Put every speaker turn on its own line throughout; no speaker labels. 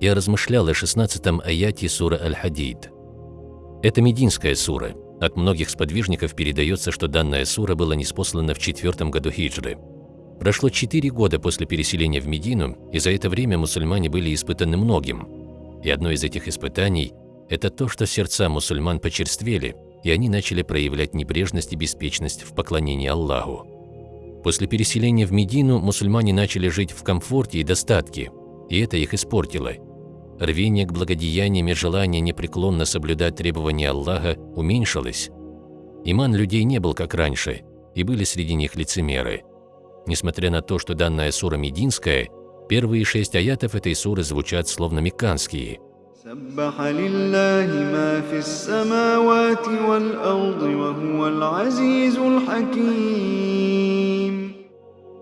я размышлял о 16-м аяте сура Аль-Хадид. Это мединская сура. От многих сподвижников передается, что данная сура была неспослана в четвертом году хиджры. Прошло четыре года после переселения в Медину, и за это время мусульмане были испытаны многим. И одно из этих испытаний – это то, что сердца мусульман почерствели, и они начали проявлять небрежность и беспечность в поклонении Аллаху. После переселения в Медину мусульмане начали жить в комфорте и достатке, и это их испортило рвение к благодеяниям и желание непреклонно соблюдать требования Аллаха уменьшилось. Иман людей не был как раньше, и были среди них лицемеры. Несмотря на то, что данная сура мединская, первые шесть аятов этой суры звучат словно мекканские.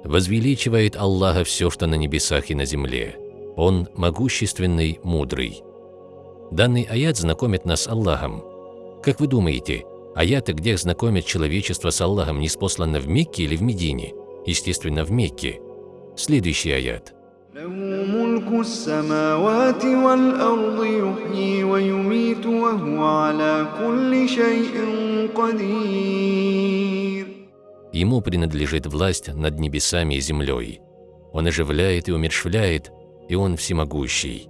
«Возвеличивает Аллаха все, что на небесах и на земле, он могущественный, мудрый. Данный аят знакомит нас с Аллахом. Как вы думаете, аяты, где знакомят человечество с Аллахом, не спосланы в Мекке или в Медине? Естественно, в Мекке. Следующий аят. Ему принадлежит власть над небесами и землей. Он оживляет и умершвляет, и Он всемогущий.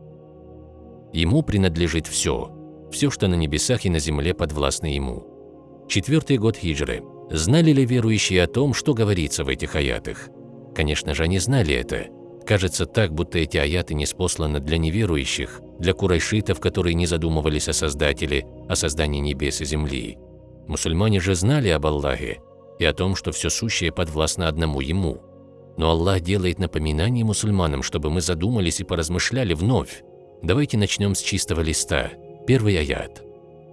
Ему принадлежит все, все, что на небесах и на земле подвластно Ему. Четвертый год хиджры. Знали ли верующие о том, что говорится в этих аятах? Конечно же, они знали это. Кажется так, будто эти аяты не спосланы для неверующих, для курайшитов, которые не задумывались о Создателе, о создании небес и земли. Мусульмане же знали об Аллахе, и о том, что все сущее подвластно одному Ему. Но Аллах делает напоминание мусульманам, чтобы мы задумались и поразмышляли вновь. Давайте начнем с чистого листа. Первый аят.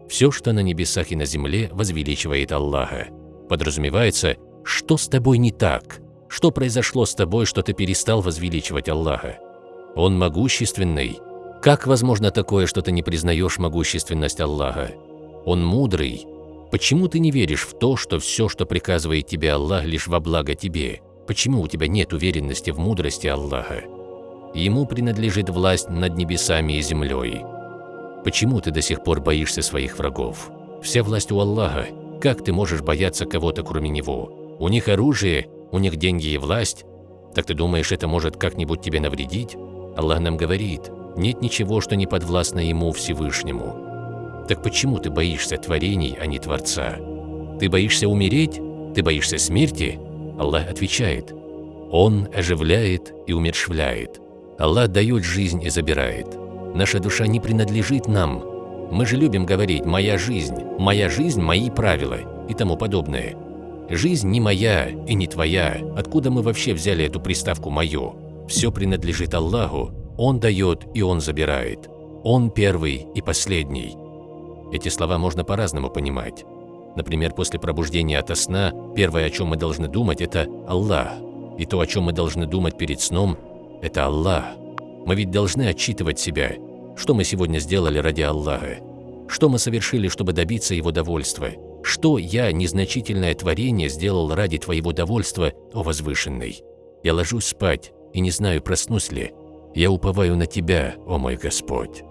«Все, что на небесах и на земле, возвеличивает Аллаха». Подразумевается, что с тобой не так? Что произошло с тобой, что ты перестал возвеличивать Аллаха? Он могущественный. Как возможно такое, что ты не признаешь могущественность Аллаха? Он мудрый. Почему ты не веришь в то, что все, что приказывает тебе Аллах, лишь во благо тебе? Почему у тебя нет уверенности в мудрости Аллаха? Ему принадлежит власть над небесами и землей. Почему ты до сих пор боишься своих врагов? Вся власть у Аллаха. Как ты можешь бояться кого-то, кроме Него? У них оружие, у них деньги и власть. Так ты думаешь, это может как-нибудь тебе навредить? Аллах нам говорит, нет ничего, что не подвластно Ему Всевышнему. Так почему ты боишься творений, а не Творца? Ты боишься умереть? Ты боишься смерти? Аллах отвечает, Он оживляет и умершвляет. Аллах дает жизнь и забирает. Наша душа не принадлежит нам. Мы же любим говорить «моя жизнь», «моя жизнь, мои правила» и тому подобное. Жизнь не моя и не твоя. Откуда мы вообще взяли эту приставку «моё»? Все принадлежит Аллаху. Он дает и Он забирает. Он первый и последний. Эти слова можно по-разному понимать. Например, после пробуждения ото сна, первое, о чем мы должны думать, это Аллах. И то, о чем мы должны думать перед сном, это Аллах. Мы ведь должны отчитывать себя, что мы сегодня сделали ради Аллаха, что мы совершили, чтобы добиться Его довольства, что я, незначительное творение, сделал ради Твоего довольства, о Возвышенный. Я ложусь спать и не знаю, проснусь ли. Я уповаю на Тебя, о мой Господь.